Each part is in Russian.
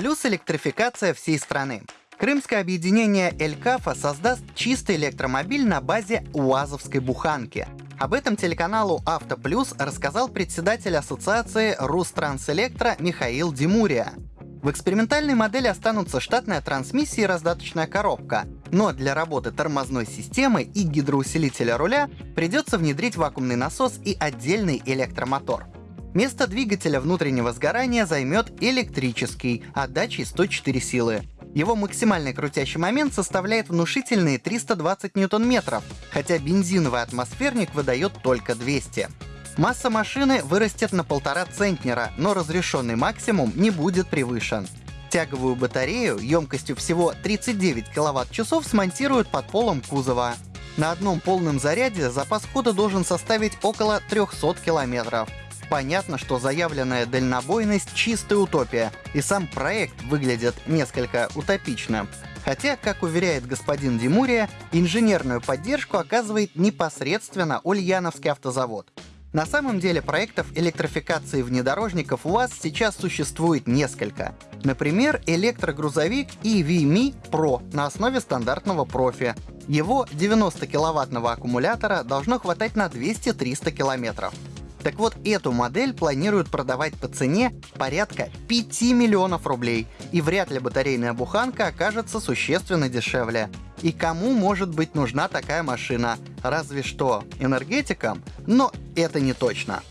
плюс электрификация всей страны. Крымское объединение «Элькафа» создаст чистый электромобиль на базе УАЗовской буханки. Об этом телеканалу «Авто Плюс» рассказал председатель ассоциации «Рустранселектро» Михаил Димурия. В экспериментальной модели останутся штатная трансмиссия и раздаточная коробка, но для работы тормозной системы и гидроусилителя руля придется внедрить вакуумный насос и отдельный электромотор. Место двигателя внутреннего сгорания займет электрический, отдачей 104 силы. Его максимальный крутящий момент составляет внушительные 320 ньютон-метров, хотя бензиновый атмосферник выдает только 200. Масса машины вырастет на полтора центнера, но разрешенный максимум не будет превышен. Тяговую батарею емкостью всего 39 кВт-часов смонтируют под полом кузова. На одном полном заряде запас хода должен составить около 300 километров. Понятно, что заявленная дальнобойность — чистая утопия, и сам проект выглядит несколько утопично. Хотя, как уверяет господин Димурия, инженерную поддержку оказывает непосредственно Ульяновский автозавод. На самом деле проектов электрификации внедорожников у вас сейчас существует несколько. Например, электрогрузовик EVMi Pro на основе стандартного профи. Его 90 киловаттного аккумулятора должно хватать на 200-300 километров. Так вот, эту модель планируют продавать по цене порядка 5 миллионов рублей, и вряд ли батарейная буханка окажется существенно дешевле. И кому может быть нужна такая машина? Разве что энергетикам? Но это не точно.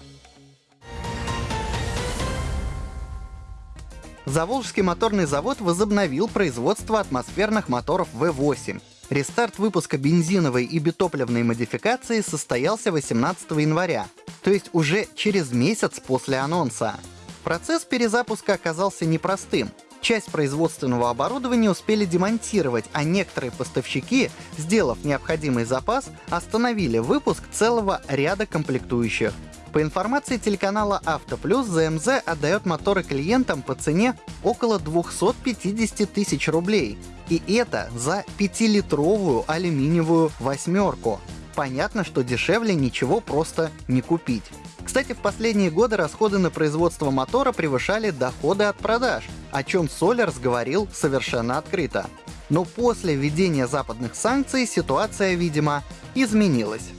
Заволжский моторный завод возобновил производство атмосферных моторов V8. Рестарт выпуска бензиновой и битопливной модификации состоялся 18 января, то есть уже через месяц после анонса. Процесс перезапуска оказался непростым. Часть производственного оборудования успели демонтировать, а некоторые поставщики, сделав необходимый запас, остановили выпуск целого ряда комплектующих. По информации телеканала «Автоплюс», ЗМЗ отдает моторы клиентам по цене около 250 тысяч рублей. И это за 5-литровую алюминиевую восьмерку. Понятно, что дешевле ничего просто не купить. Кстати, в последние годы расходы на производство мотора превышали доходы от продаж, о чем Солерс говорил совершенно открыто. Но после введения западных санкций ситуация, видимо, изменилась.